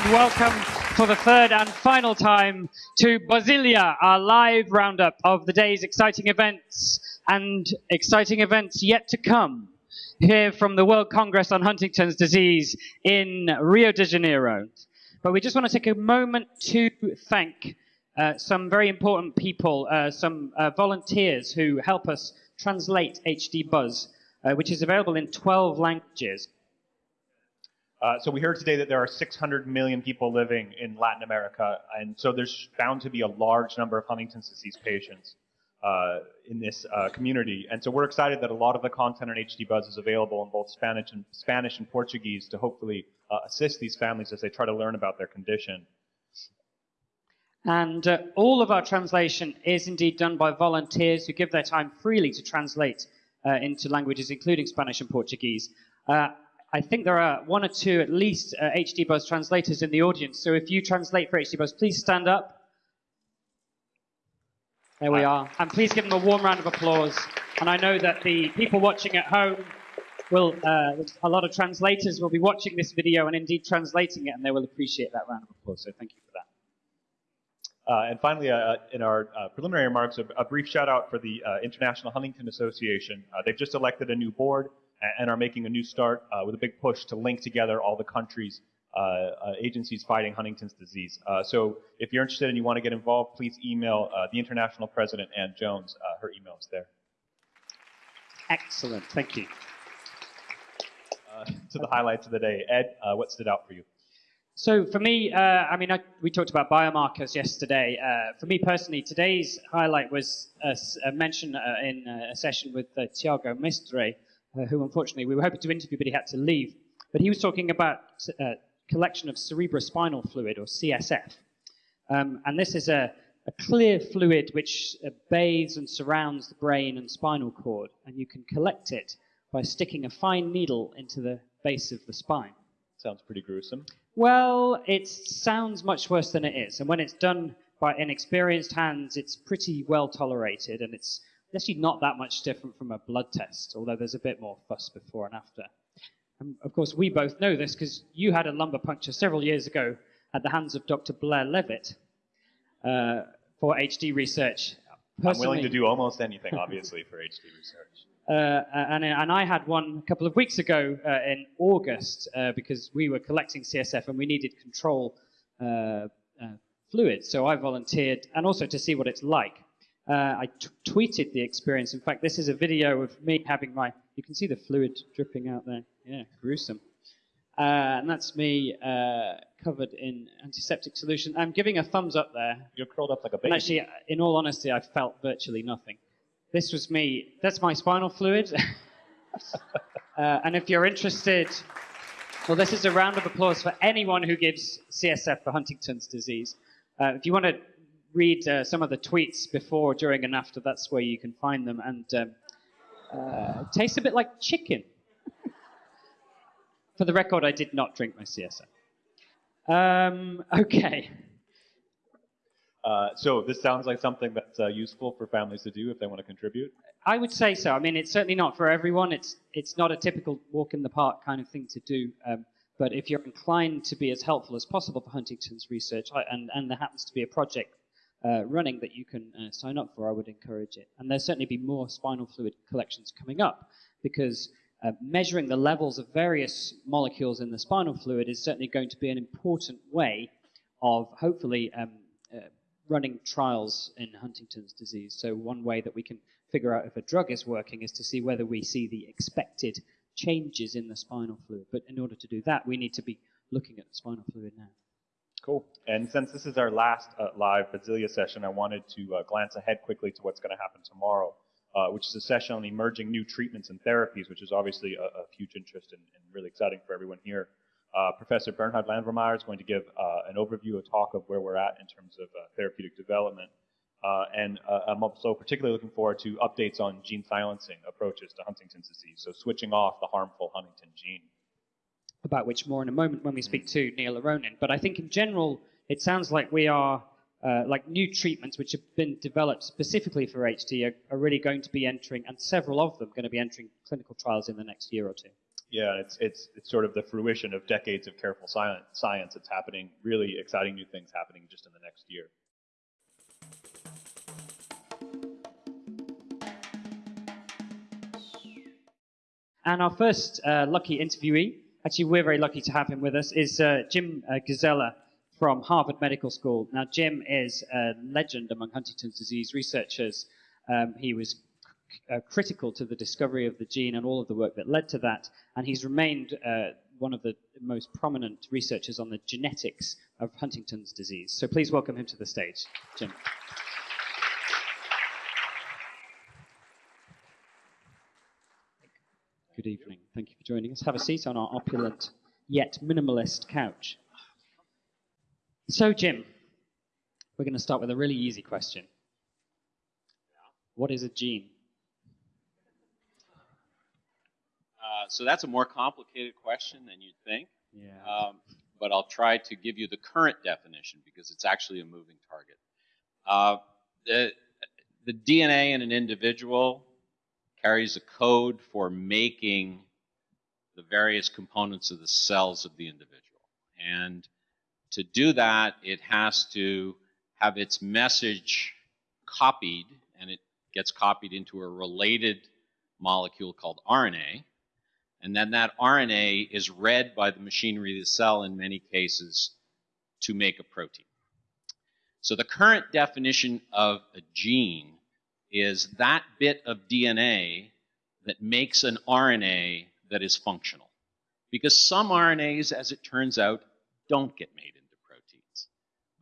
and welcome for the third and final time to Basilia, our live roundup of the day's exciting events and exciting events yet to come here from the World Congress on Huntington's Disease in Rio de Janeiro. But we just want to take a moment to thank uh, some very important people, uh, some uh, volunteers who help us translate HD Buzz, uh, which is available in 12 languages. Uh, so we heard today that there are 600 million people living in Latin America, and so there's bound to be a large number of Huntington's disease patients uh, in this uh, community. And so we're excited that a lot of the content on HD Buzz is available in both Spanish and Spanish and Portuguese to hopefully uh, assist these families as they try to learn about their condition. And uh, all of our translation is indeed done by volunteers who give their time freely to translate into languages, including Spanish and Portuguese. I think there are one or two at least uh, HD Buzz translators in the audience. So if you translate for HD Buzz, please stand up. There we are. And please give them a warm round of applause. And I know that the people watching at home will, uh, a lot of translators will be watching this video and indeed translating it, and they will appreciate that round of applause. So thank you for that. Uh, and finally, uh, in our uh, preliminary remarks, a, a, brief shout out for the uh, International Huntington Association. Uh, they've just elected a new board and are making a new start uh, with a big push to link together all the countries, uh, uh, agencies fighting Huntington's disease. Uh, so if you're interested and you want to get involved, please email uh, the international president, Ann Jones. Uh, her email is there. Excellent. Thank you. to the highlights of the day. Ed, what stood out for you? So for me, uh, I mean, I, we talked about biomarkers yesterday. Uh, for me personally, today's highlight was a, a mention uh, in a session with Tiago Mestre, uh, who unfortunately we were hoping to interview, but he had to leave. But he was talking about uh, collection of cerebrospinal fluid, or CSF. Um, and this is a, a clear fluid which uh, bathes and surrounds the brain and spinal cord, and you can collect it by sticking a fine needle into the base of the spine. Sounds pretty gruesome. Well, it sounds much worse than it is, and when it's done by inexperienced hands, it's pretty well tolerated, and it's actually not that much different from a blood test, although there's a bit more fuss before and after. And of course, we both know this because you had a lumbar puncture several years ago at the hands of Dr. Blair Leavitt uh, for HD research. Personally, I'm willing to do almost anything, obviously, for HD research. Uh, and, and, I had one a couple of weeks ago uh, in August uh, because we were collecting CSF and we needed control uh, uh, fluid. So I volunteered and also to see what it's like. Uh, I tweeted the experience. In fact, this is a video of me having my, you can see the fluid dripping out there. Yeah, gruesome. Uh, and that's me uh, covered in antiseptic solution. I'm giving a thumbs up there. You're curled up like a baby. And actually, in all honesty, I felt virtually nothing. This was me. That's my spinal fluid. uh, and if you're interested, well, this is a round of applause for anyone who gives CSF for Huntington's disease. Uh, if you want to read uh, some of the tweets before, during, and after. That's where you can find them. And um, uh, tastes a bit like chicken. For the record, I did not drink my CSF. Um, okay. Uh, so this sounds like something that's uh, useful for families to do if they want to contribute. I would say so. I mean, it's certainly not for everyone. It's it's not a typical walk in the park kind of thing to do. Um, but if you're inclined to be as helpful as possible for Huntington's research, and, and there happens to be a project uh, running that you can uh, sign up for, I would encourage it. And there'll certainly be more spinal fluid collections coming up because uh, measuring the levels of various molecules in the spinal fluid is certainly going to be an important way of hopefully um, uh, running trials in Huntington's disease. So one way that we can figure out if a drug is working is to see whether we see the expected changes in the spinal fluid. But in order to do that, we need to be looking at the spinal fluid now. Cool. And since this is our last uh, live Basilia session, I wanted to uh, glance ahead quickly to what's going to happen tomorrow, uh, which is a session on emerging new treatments and therapies, which is obviously a, a huge interest and, and, really exciting for everyone here. Uh, Professor Bernhard Landwehrmeyer is going to give uh, an overview, a talk of where we're at in terms of uh, therapeutic development. and I'm also particularly looking forward to updates on gene silencing approaches to Huntington's disease, so switching off the harmful Huntington gene about which more in a moment when we speak to Neil Aronin. But I think in general, it sounds like we are, uh, like new treatments which have been developed specifically for HD are, are, really going to be entering, and several of them going to be entering clinical trials in the next year or two. Yeah, it's it's it's sort of the fruition of decades of careful science. Science. It's happening. Really exciting new things happening just in the next year. And our first uh, lucky interviewee, actually, we're very lucky to have him with us, is uh, Jim uh, Gusella from Harvard Medical School. Now, Jim is a legend among Huntington's disease researchers. Um, he was uh, critical to the discovery of the gene and all of the work that led to that, and he's remained uh, one of the most prominent researchers on the genetics of Huntington's disease. So please welcome him to the stage, Jim. Good evening. Thank you for joining us. Have a seat on our opulent yet minimalist couch. So, Jim, we're going to start with a really easy question. What is a gene? Uh, so that's a more complicated question than you'd think. Yeah. Um, but I'll try to give you the current definition because it's actually a moving target. Uh, the, the DNA in an individual carries a code for making the various components of the cells of the individual. And to do that, it has to have its message copied, and it gets copied into a related molecule called RNA. And then that RNA is read by the machinery of the cell in many cases to make a protein. So the current definition of a gene is that bit of DNA that makes an RNA that is functional. Because some RNAs, as it turns out, don't get made into proteins.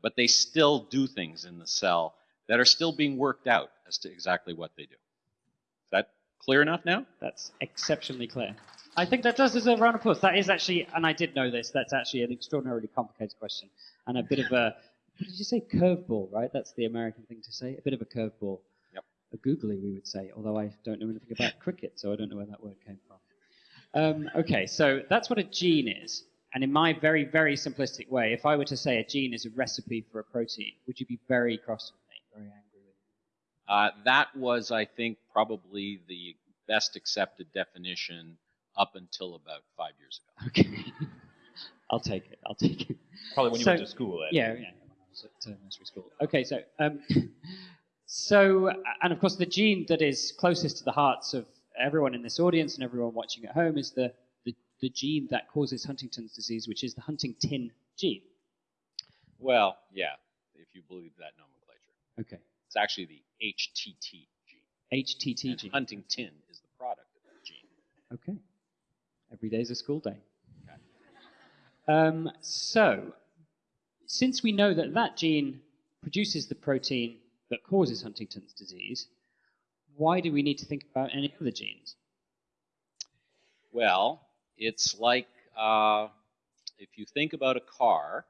But they still do things in the cell that are still being worked out as to exactly what they do. Is that clear enough now? That's exceptionally clear. I think that does deserve a round of applause. That is actually, and I did know this, that's actually an extraordinarily complicated question and a bit of a, what did you say, curveball, right? That's the American thing to say. A bit of a curveball. Yep. A googly, we would say, although I don't know anything about cricket, so I don't know where that word came from. Um, okay, so that's what a gene is. And in my very, very simplistic way, if I were to say a gene is a recipe for a protein, would you be very cross with me, very angry with me? Uh, that was, I think, probably the best accepted definition up until about five years ago. Okay. I'll take it. I'll take it. Probably when you So- went to school. Ed. Yeah, yeah, when I was at uh, nursery school. Okay, so um, so and of course the gene that is closest to the hearts of everyone in this audience and everyone watching at home is the the, the gene that causes Huntington's disease, which is the Huntington gene. Well, yeah, if you believe that nomenclature. Okay, It's actually the HTT gene. HTT And gene. Huntingtin is the product of that gene. Okay, every day is a school day. Okay. Um, so, since we know that that gene produces the protein that causes Huntington's disease, why do we need to think about any other genes? Well, it's like uh, if you think about a car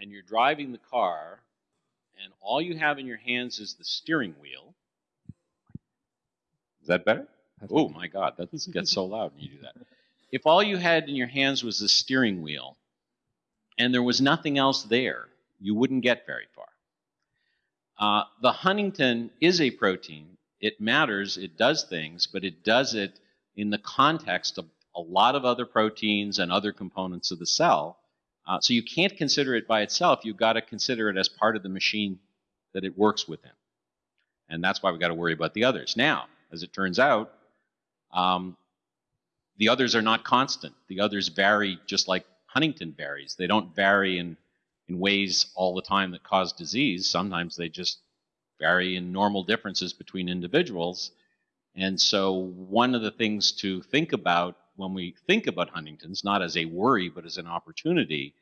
and you're driving the car and all you have in your hands is the steering wheel. Is that better? Oh my God, that gets so loud when you do that. If all you had in your hands was the steering wheel and there was nothing else there, you wouldn't get very far. Uh, the huntingtin is a protein. It matters, it does things, but it does it in the context of a lot of other proteins and other components of the cell. Uh, so you can't consider it by itself. You've got to consider it as part of the machine that it works within. And that's why we've got to worry about the others. Now, as it turns out, um, the others are not constant. The others vary just like huntingtin varies. They don't vary in, in ways all the time that cause disease. Sometimes they just vary in normal differences between individuals. And so, one of the things to think about when we think about huntingtin's, not as a worry, but as an opportunity,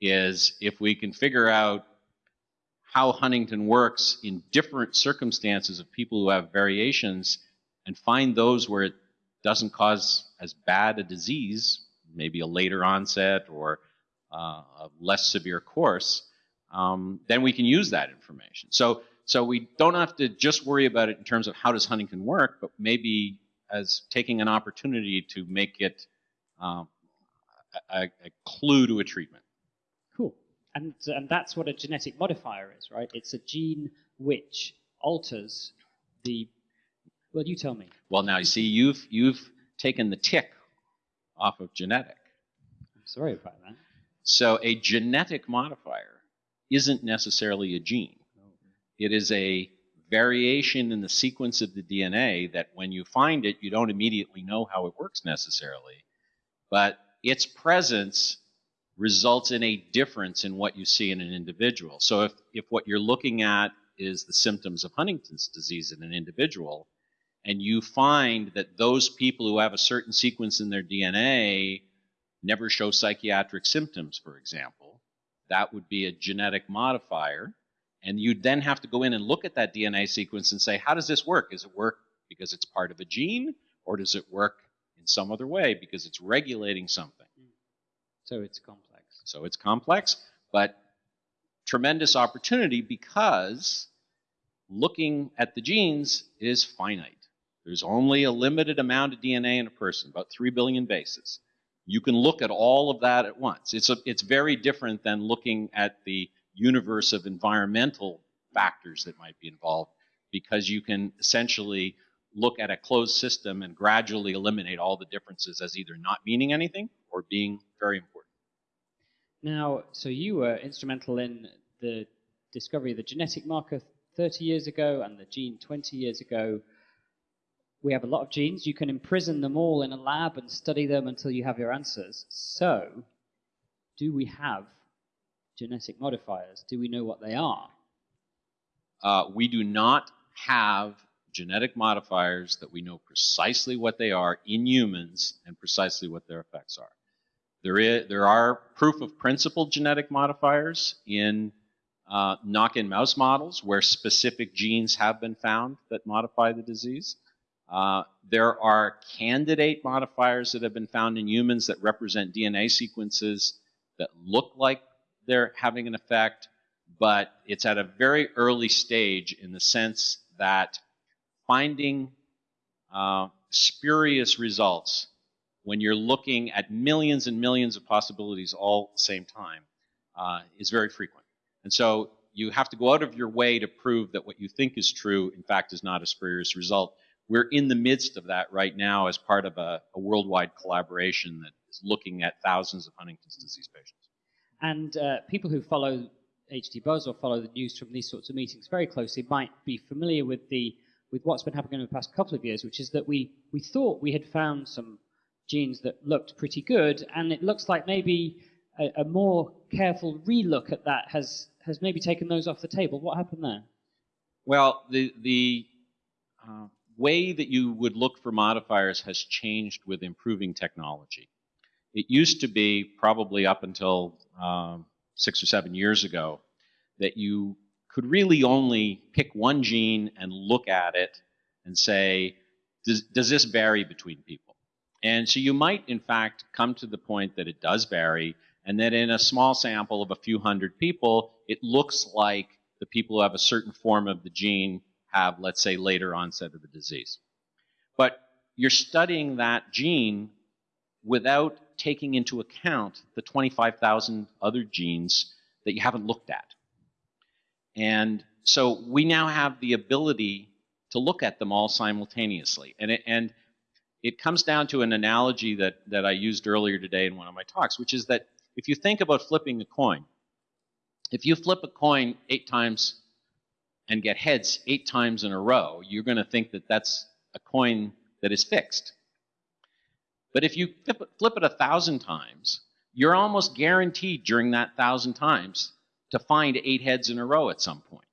is if we can figure out how Huntington works in different circumstances of people who have variations and find those where it doesn't cause as bad a disease, maybe a later onset or a less severe course, um, then we can use that information. So, so we don't have to just worry about it in terms of how does huntingtin work, but maybe as taking an opportunity to make it um, a, a clue to a treatment. Cool. And, and that's what a genetic modifier is, right? It's a gene which alters the. Well, you tell me. Well, now you see, you've you've taken the tick off of genetic. I'm sorry about that. So a genetic modifier isn't necessarily a gene. It is a variation in the sequence of the DNA that when you find it, you don't immediately know how it works necessarily. But its presence results in a difference in what you see in an individual. So if, if what you're looking at is the symptoms of Huntington's disease in an individual, and you find that those people who have a certain sequence in their DNA never show psychiatric symptoms, for example, that would be a genetic modifier. And you'd then have to go in and look at that DNA sequence and say, how does this work? Does it work because it's part of a gene, or does it work in some other way because it's regulating something? So it's complex. So it's complex, but tremendous opportunity because looking at the genes is finite. There's only a limited amount of DNA in a person, about 3 billion bases. You can look at all of that at once. It's, a, it's very different than looking at the universe of environmental factors that might be involved because you can essentially look at a closed system and gradually eliminate all the differences as either not meaning anything or being very important. Now, so you were instrumental in the discovery of the genetic marker 30 years ago and the gene 20 years ago. We have a lot of genes. You can imprison them all in a lab and study them until you have your answers. So, do we have genetic modifiers? Do we know what they are? Uh, we do not have genetic modifiers that we know precisely what they are in humans and precisely what their effects are. There, is, there are proof of principle genetic modifiers in uh, knock-in mouse models where specific genes have been found that modify the disease. Uh, there are candidate modifiers that have been found in humans that represent DNA sequences that look like they're having an effect, but it's at a very early stage in the sense that finding uh, spurious results when you're looking at millions and millions of possibilities all at the same time uh, is very frequent. And so you have to go out of your way to prove that what you think is true, in fact, is not a spurious result. We're in the midst of that right now as part of a, a worldwide collaboration that is looking at thousands of Huntington's disease patients. And uh, people who follow HD Buzz or follow the news from these sorts of meetings very closely might be familiar with the with what's been happening in the past couple of years, which is that we, we thought we had found some genes that looked pretty good, and it looks like maybe a, a more careful relook at that has has maybe taken those off the table. What happened there? Well, the the uh, way that you would look for modifiers has changed with improving technology. It used to be probably up until um, six or seven years ago that you could really only pick one gene and look at it and say, does, does this vary between people? And so you might, in fact, come to the point that it does vary, and that in a small sample of a few hundred people, it looks like the people who have a certain form of the gene have, let's say, later onset of the disease. But you're studying that gene without taking into account the 25,000 other genes that you haven't looked at. And so we now have the ability to look at them all simultaneously. And, it, and it comes down to an analogy that, that I used earlier today in one of my talks, which is that if you think about flipping a coin, if you flip a coin eight times and get heads eight times in a row, you're going to think that that's a coin that is fixed. But if you flip it, a thousand times, you're almost guaranteed during that thousand times to find eight heads in a row at some point.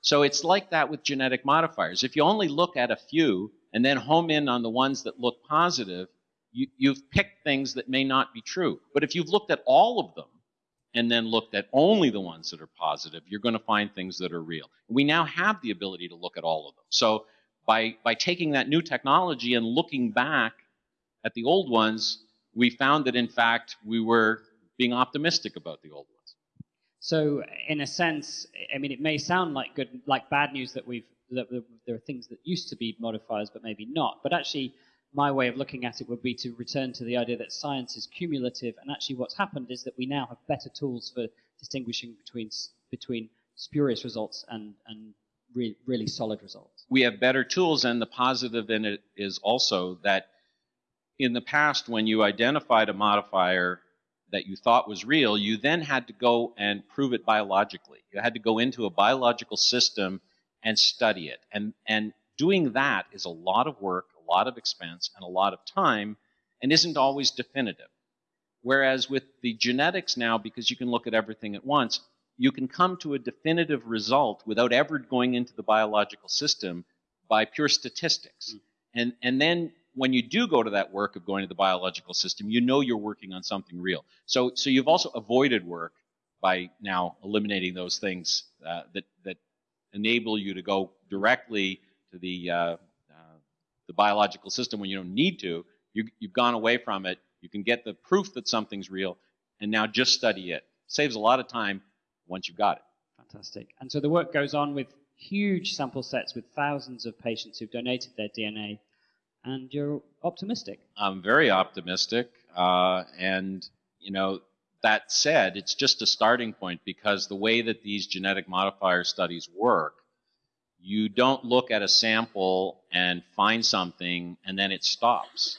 So it's like that with genetic modifiers. If you only look at a few and then home in on the ones that look positive, you, you've picked things that may not be true. But if you've looked at all of them and then looked at only the ones that are positive, you're going to find things that are real. We now have the ability to look at all of them. So by, by taking that new technology and looking back at the old ones, we found that in fact we were being optimistic about the old ones. So, in a sense, I mean, it may sound like good, like bad news that we've that there are things that used to be modifiers but maybe not. But actually, my way of looking at it would be to return to the idea that science is cumulative, and actually, what's happened is that we now have better tools for distinguishing between between spurious results and and re- really solid results. We have better tools, and the positive in it is also that in the past, when you identified a modifier that you thought was real, you then had to go and prove it biologically. You had to go into a biological system and study it. And, and doing that is a lot of work, lot of expense, and a lot of time, and isn't always definitive. Whereas with the genetics now, because you can look at everything at once, you can come to a definitive result without ever going into the biological system by pure statistics. Mm. And, and then when you do go to that work of going to the biological system, you know you're working on something real. So, so you've also avoided work by now eliminating those things uh, that, that enable you to go directly to the, uh, uh, the biological system when you don't need to. You, you've gone away from it. You can get the proof that something's real, and now just study it. Saves a lot of time once you've got it. Fantastic. And so the work goes on with huge sample sets with thousands of patients who've donated their DNA and you're optimistic. I'm very optimistic, uh, and you know that said, it's just a starting point because the way that these genetic modifier studies work, you don't look at a sample and find something and then it stops.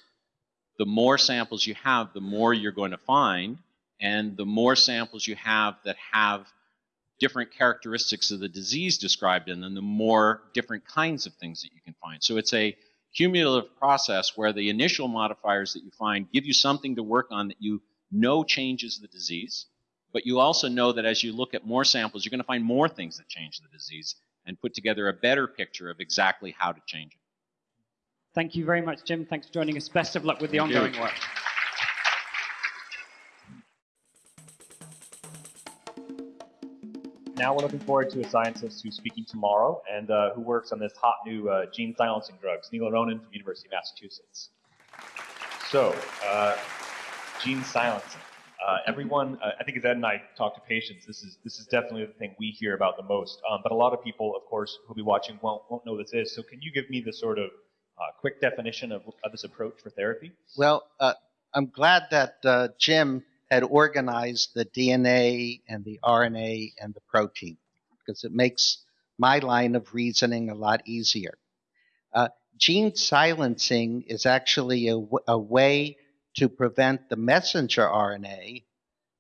The more samples you have, the more you're going to find, and the more samples you have that have different characteristics of the disease described in them, the more different kinds of things that you can find. So it's a cumulative process where the initial modifiers that you find give you something to work on that you know changes the disease, but you also know that as you look at more samples, you're going to find more things that change the disease and put together a better picture of exactly how to change it. Thank you very much, Jim. Thanks for joining us. Best of luck with the Thank ongoing you. work. now we're looking forward to a scientist who's speaking tomorrow and uh, who works on this hot new uh, gene silencing drugs, Neil Aronin from University of Massachusetts. So, uh, gene silencing. Uh, everyone, uh, I think as Ed and I talk to patients, this is this is definitely the thing we hear about the most. Um, but a lot of people, of course, who'll be watching won't won't know what this is. So, can you give me the sort of uh, quick definition of, of, this approach for therapy? Well, I'm glad that Jim had organized the DNA and the RNA and the protein because it makes my line of reasoning a lot easier. Uh, gene silencing is actually a way to prevent the messenger RNA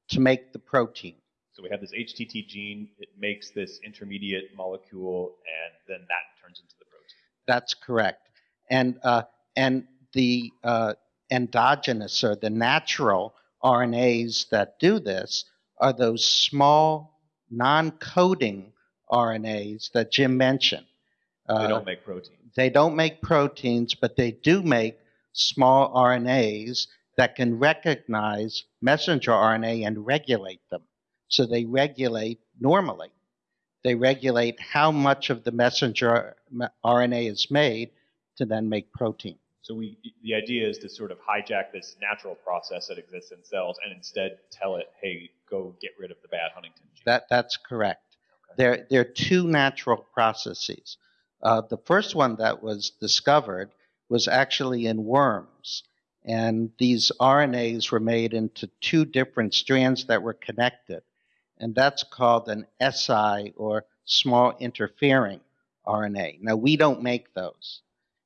to make the protein. So we have this HTT gene, it makes this intermediate molecule, and then that turns into the protein. That's correct. And, uh, and the uh, endogenous or the natural RNAs that do this are those small non coding RNAs that Jim mentioned. Uh, they don't make proteins. They don't make proteins, but they do make small RNAs that can recognize messenger RNA and regulate them. So they regulate normally. They regulate how much of the messenger RNA is made to then make protein. So we, the idea is to sort of hijack this natural process that exists in cells and instead tell it, hey, go get rid of the bad Huntington gene. That, that's correct. Okay. There, there are two natural processes. Uh, the first one that was discovered was actually in worms. And these RNAs were made into two different strands that were connected. And that's called an SI or small interfering RNA. Now, we don't make those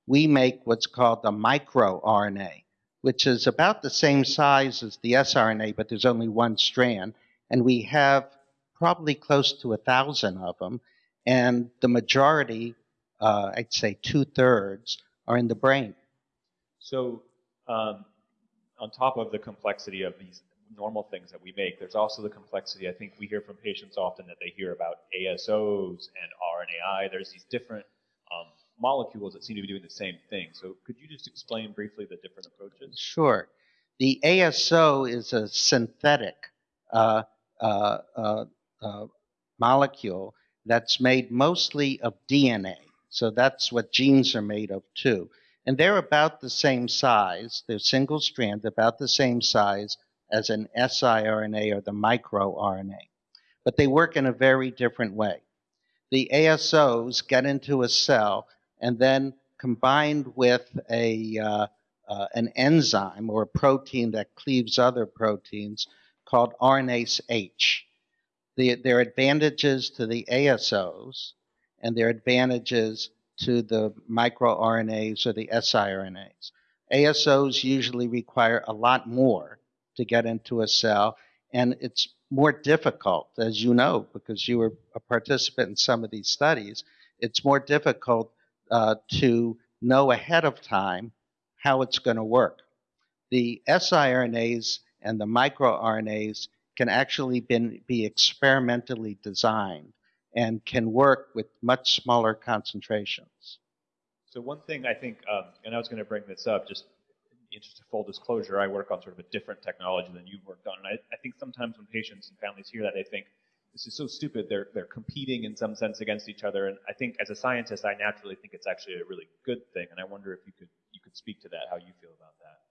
we make what's called the microRNA, which is about the same size as the siRNA, but there's only one strand. And we have probably close to a thousand of them. And the majority, uh, I'd say two thirds, are in the brain. So, um, on top of the complexity of these normal things that we make, there's also the complexity. I think we hear from patients often that they hear about ASOs and RNAi. There's these different um, molecules that seem to be doing the same thing. So could you just explain briefly the different approaches? Sure. The ASO is a synthetic uh, uh, uh, uh, molecule that's made mostly of DNA. So that's what genes are made of too. And they're about the same size. They're single strand, about the same size as an siRNA or the microRNA. But they work in a very different way. The ASOs get into a cell and then combined with a, uh, uh, an enzyme or a protein that cleaves other proteins called RNase H. The, there are advantages to the ASOs and there are advantages to the microRNAs or the siRNAs. ASOs usually require a lot more to get into a cell, and it's more difficult, as you know, because you were a participant in some of these studies. It's more difficult uh, to know ahead of time how it's going to work. The siRNAs and the microRNAs can actually been, be experimentally designed and can work with much smaller concentrations. So one thing I think, um, and I was going to bring this up, just in the interest full disclosure, I work on sort of a different technology than you've worked on. And I, I think sometimes when patients and families hear that, they think, this is so stupid. They're, they're competing in some sense against each other. And I think as a scientist, I naturally think it's actually a really good thing. And I wonder if you could, you could speak to that, how you feel about that.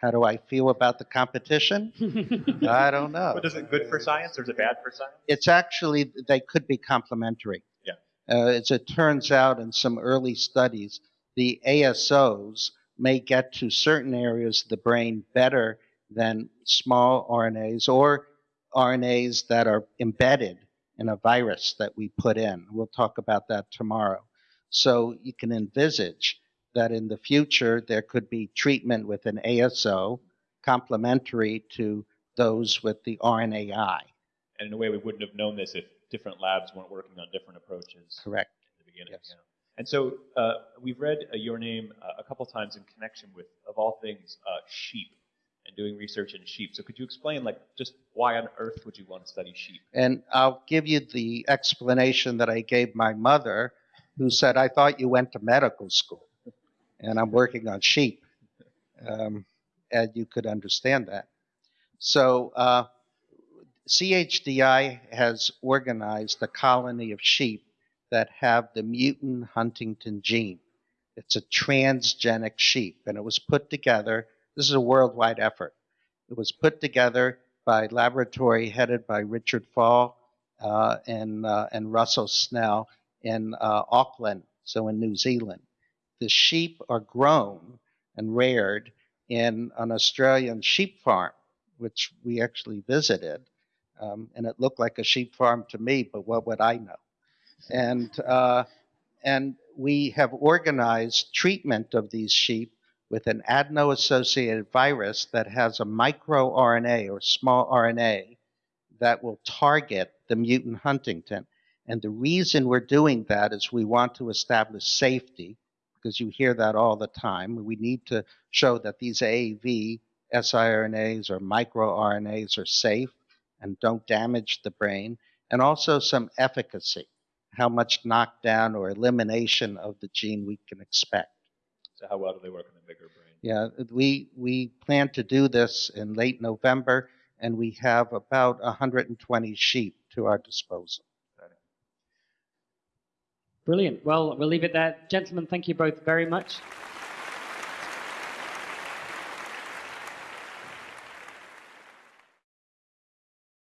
How do I feel about the competition? I don't know. But is it good for science or is it bad for science? It's actually, they could be complementary. Yeah. Uh, as it turns out in some early studies, the ASOs may get to certain areas of the brain better than small RNAs or RNAs that are embedded in a virus that we put in. We'll talk about that tomorrow. So you can envisage that in the future there could be treatment with an ASO complementary to those with the RNAi. And in a way, we wouldn't have known this if different labs weren't working on different approaches Correct. in the beginning. Yes. yeah. And so uh, we've read uh, your name uh, a couple times in connection with, of all things, uh, sheep and doing research in sheep. So could you explain, like, just why on earth would you want to study sheep? And I'll give you the explanation that I gave my mother, who said, I thought you went to medical school and I'm working on sheep. Um, and you could understand that. So, uh, CHDI has organized a colony of sheep that have the mutant Huntington gene. It's a transgenic sheep, and it was put together. This is a worldwide effort. It was put together by laboratory headed by Richard Faull uh, and uh, and Russell Snell in uh, Auckland, so in New Zealand. The sheep are grown and reared in an Australian sheep farm, which we actually visited, um, and it looked like a sheep farm to me. But what would I know? And uh, and we have organized treatment of these sheep with an adeno-associated virus that has a microRNA or small RNA that will target the mutant huntingtin. And the reason we're doing that is we want to establish safety, because you hear that all the time. We need to show that these AAV siRNAs or microRNAs are safe and don't damage the brain, and also some efficacy, how much knockdown or elimination of the gene we can expect. So how well do they work in the bigger brain? Yeah, we we plan to do this in late November, and we have about 120 sheep to our disposal. Brilliant. Well, we'll leave it there. Gentlemen, thank you both very much.